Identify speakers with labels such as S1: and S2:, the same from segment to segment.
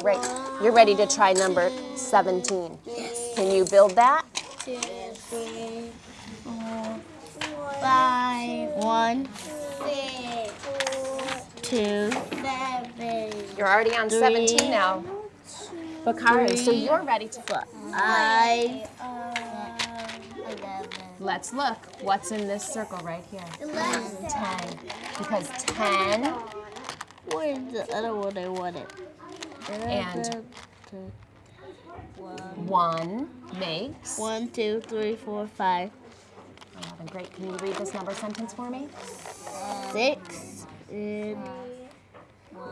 S1: Great. You're ready to try number 17.
S2: Yes.
S1: Can you build that?
S2: Two, three, four, five, one, six, two, seven,
S1: You're already on 17 now. Bakari, so you're ready to flip.
S2: I.
S1: Let's look. What's in this circle right here?
S2: Eleven.
S1: 10. Because 10
S2: Where's the other one I wanted?
S1: And-
S2: One,
S1: makes
S2: one, two, three, four, five,
S1: 11. Great. Can you read this number sentence for me?
S2: six, and,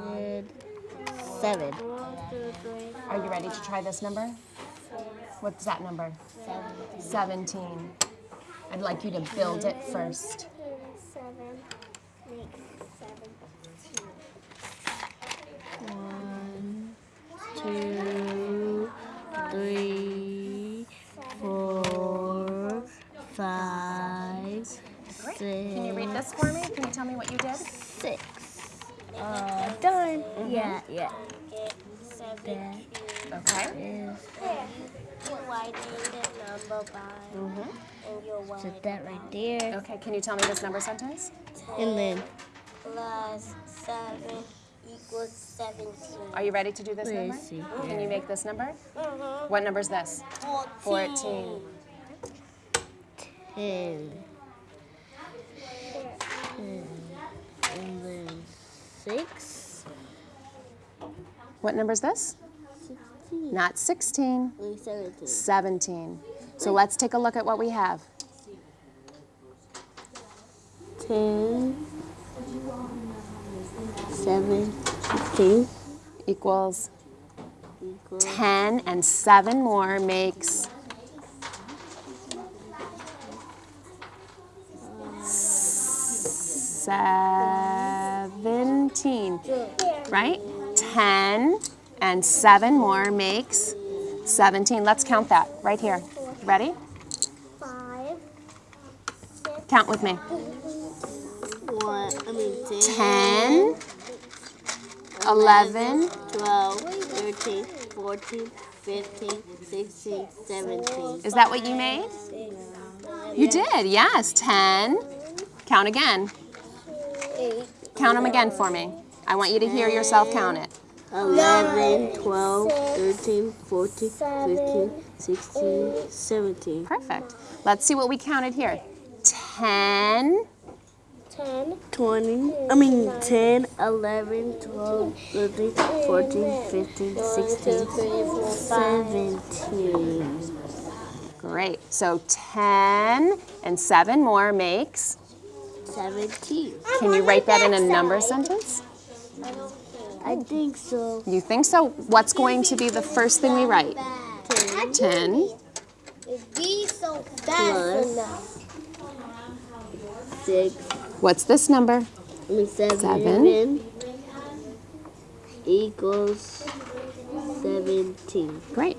S2: and seven.
S1: Are you ready to try this number? What's that number? 17. I'd like you to build it first.
S3: Seven makes seventeen.
S2: One, two, three, four, five,
S1: Great. Can you read this for me? Can you tell me what you did?
S2: six. Uh, done. Yeah, yeah.
S3: Seven.
S2: That
S1: Okay.
S2: is,
S3: You're number by,
S1: Mm-hmm.
S3: and you're
S2: put that right there.
S1: Okay, can you tell me this number sentence?
S2: And then,
S3: plus seven equals seventeen.
S1: Are you ready to do this number?
S2: let's.
S1: Can you make this number?
S3: Mhm.
S1: What number is this?
S3: Fourteen.
S1: 14.
S2: Ten. Ten. And then six.
S1: What number is this?
S2: Sixteen.
S1: Not 16,
S2: seventeen.
S1: 17. So let's take a look at what we have.
S2: Ten. Seven. Fifteen.
S1: Equals 10 and 7 more makes seventeen, right? 10 and 7 more makes 17. Let's count that right here. Ready?
S3: Five.
S1: Count with me.
S2: One. I mean
S1: 10, 11,
S2: 12, 13, 14, 15, 16, 17.
S1: Is that what you made? You did, yes. 10. Count again.
S3: Eight.
S1: Count them again for me. I want you to hear yourself count it.
S2: 11, 12, 13, 14, 15, 16, 17.
S1: Perfect. Let's see what we counted here. 10,
S3: Ten.
S2: 20, I mean 10, 11, 12, 13, 14, 15, 16, 17.
S1: great. So 10 and 7 more makes,
S2: 17.
S1: can you write that in a number sentence?
S2: I think so.
S1: You think so? What's going to be the first thing we write? 10,
S3: It'd be so
S2: Plus.
S3: fast enough.
S2: 6,
S1: what's this number?
S2: 7,
S1: Seven.
S2: equals 17.
S1: Great.